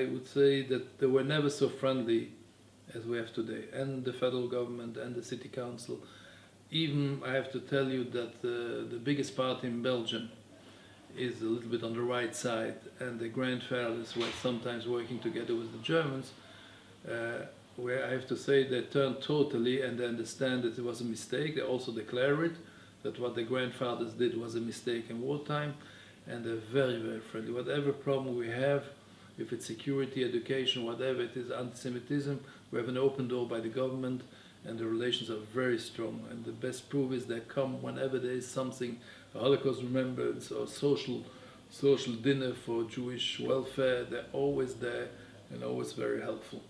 I would say that they were never so friendly as we have today, and the federal government and the city council. Even I have to tell you that uh, the biggest party in Belgium is a little bit on the right side, and the Grand grandfathers were sometimes working together with the Germans. Uh, where I have to say they turned totally and they understand that it was a mistake. They also declare it that what the grandfathers did was a mistake in wartime, and they're very, very friendly. Whatever problem we have, if it's security, education, whatever it is, anti-Semitism, we have an open door by the government, and the relations are very strong. And the best proof is they come whenever there is something, a Holocaust remembrance or social, social dinner for Jewish welfare. They're always there and always very helpful.